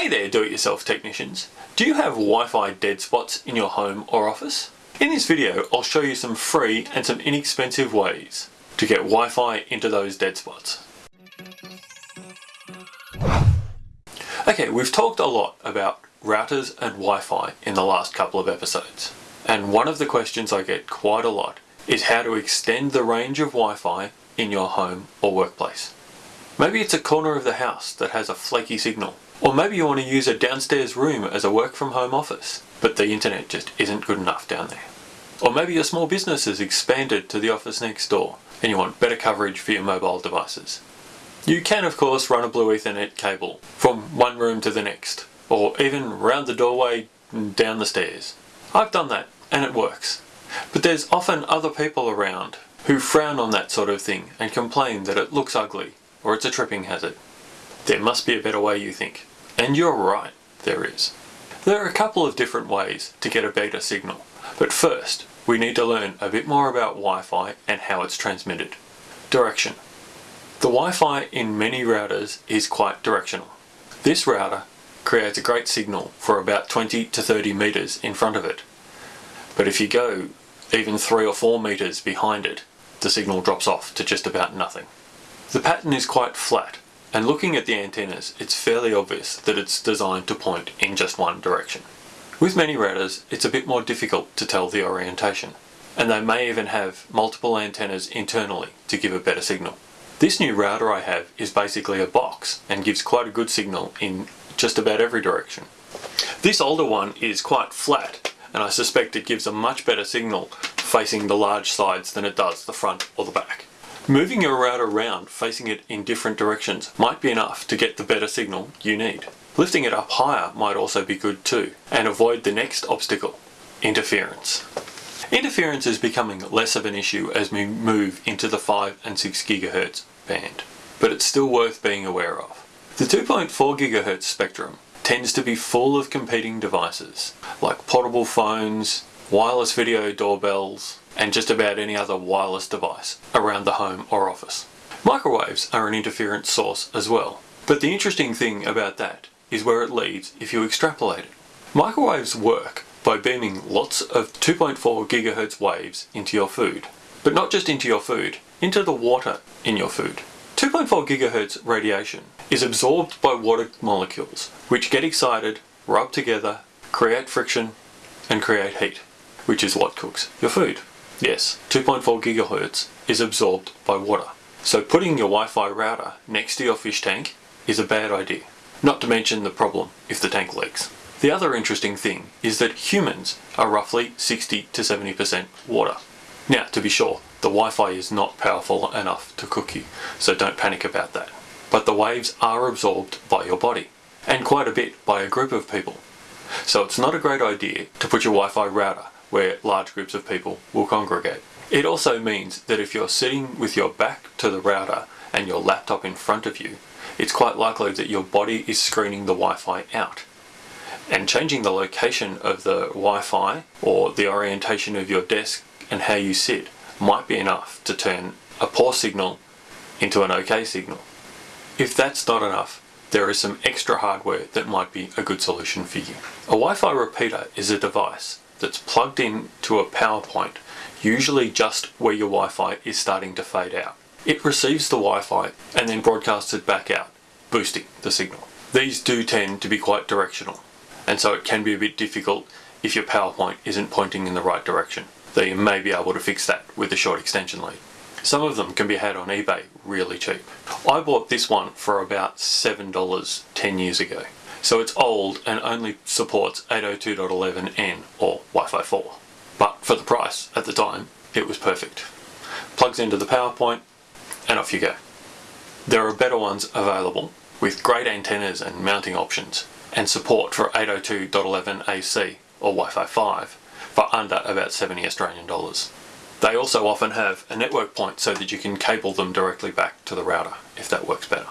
Hey there do-it-yourself technicians. Do you have Wi-Fi dead spots in your home or office? In this video I'll show you some free and some inexpensive ways to get Wi-Fi into those dead spots. Okay, we've talked a lot about routers and Wi-Fi in the last couple of episodes. And one of the questions I get quite a lot is how to extend the range of Wi-Fi in your home or workplace. Maybe it's a corner of the house that has a flaky signal. Or maybe you want to use a downstairs room as a work from home office, but the internet just isn't good enough down there. Or maybe your small business has expanded to the office next door and you want better coverage for your mobile devices. You can of course run a Blue Ethernet cable from one room to the next, or even round the doorway and down the stairs. I've done that and it works. But there's often other people around who frown on that sort of thing and complain that it looks ugly or it's a tripping hazard. There must be a better way you think. And you're right, there is. There are a couple of different ways to get a better signal, but first we need to learn a bit more about Wi-Fi and how it's transmitted. Direction. The Wi-Fi in many routers is quite directional. This router creates a great signal for about 20 to 30 meters in front of it. But if you go even 3 or 4 meters behind it, the signal drops off to just about nothing. The pattern is quite flat, and looking at the antennas, it's fairly obvious that it's designed to point in just one direction. With many routers, it's a bit more difficult to tell the orientation, and they may even have multiple antennas internally to give a better signal. This new router I have is basically a box and gives quite a good signal in just about every direction. This older one is quite flat and I suspect it gives a much better signal facing the large sides than it does the front or the back. Moving your router around, facing it in different directions, might be enough to get the better signal you need. Lifting it up higher might also be good too, and avoid the next obstacle, interference. Interference is becoming less of an issue as we move into the 5 and 6 GHz band, but it's still worth being aware of. The 2.4 GHz spectrum tends to be full of competing devices, like portable phones, wireless video doorbells, and just about any other wireless device around the home or office. Microwaves are an interference source as well, but the interesting thing about that is where it leads if you extrapolate it. Microwaves work by beaming lots of 2.4 gigahertz waves into your food, but not just into your food, into the water in your food. 2.4 gigahertz radiation is absorbed by water molecules, which get excited, rub together, create friction, and create heat which is what cooks your food. Yes, 2.4 gigahertz is absorbed by water. So putting your Wi-Fi router next to your fish tank is a bad idea. Not to mention the problem if the tank leaks. The other interesting thing is that humans are roughly 60 to 70% water. Now, to be sure, the Wi-Fi is not powerful enough to cook you, so don't panic about that. But the waves are absorbed by your body, and quite a bit by a group of people. So it's not a great idea to put your Wi-Fi router where large groups of people will congregate. It also means that if you're sitting with your back to the router and your laptop in front of you, it's quite likely that your body is screening the Wi-Fi out. And changing the location of the Wi-Fi or the orientation of your desk and how you sit might be enough to turn a poor signal into an okay signal. If that's not enough, there is some extra hardware that might be a good solution for you. A Wi-Fi repeater is a device that's plugged in to a power point, usually just where your Wi-Fi is starting to fade out. It receives the Wi-Fi and then broadcasts it back out, boosting the signal. These do tend to be quite directional, and so it can be a bit difficult if your power point isn't pointing in the right direction. Though you may be able to fix that with a short extension lead. Some of them can be had on eBay really cheap. I bought this one for about $7 10 years ago. So it's old and only supports 802.11n or Wi-Fi 4. But for the price at the time, it was perfect. Plugs into the power point and off you go. There are better ones available with great antennas and mounting options and support for 802.11ac or Wi-Fi 5 for under about 70 Australian dollars. They also often have a network point so that you can cable them directly back to the router if that works better.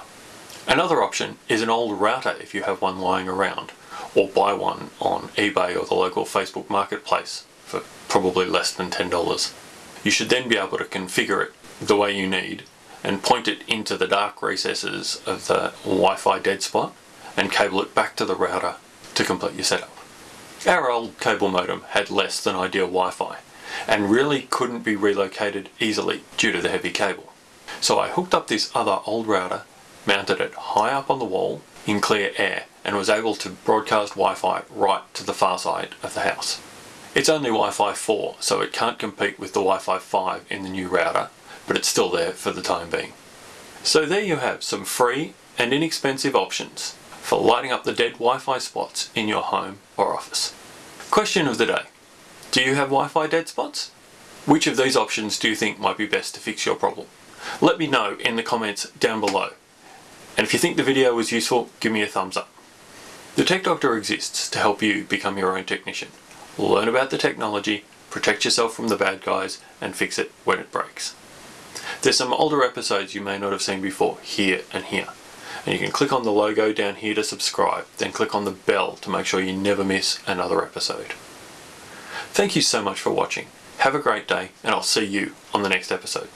Another option is an old router if you have one lying around, or buy one on eBay or the local Facebook marketplace for probably less than $10. You should then be able to configure it the way you need and point it into the dark recesses of the Wi-Fi dead spot and cable it back to the router to complete your setup. Our old cable modem had less than ideal Wi-Fi and really couldn't be relocated easily due to the heavy cable. So I hooked up this other old router, mounted it high up on the wall in clear air and was able to broadcast Wi-Fi right to the far side of the house. It's only Wi-Fi 4 so it can't compete with the Wi-Fi 5 in the new router but it's still there for the time being. So there you have some free and inexpensive options for lighting up the dead Wi-Fi spots in your home or office. Question of the day. Do you have Wi-Fi dead spots? Which of these options do you think might be best to fix your problem? Let me know in the comments down below. And if you think the video was useful, give me a thumbs up. The Tech Doctor exists to help you become your own technician. Learn about the technology, protect yourself from the bad guys, and fix it when it breaks. There's some older episodes you may not have seen before, here and here. And you can click on the logo down here to subscribe, then click on the bell to make sure you never miss another episode. Thank you so much for watching. Have a great day, and I'll see you on the next episode.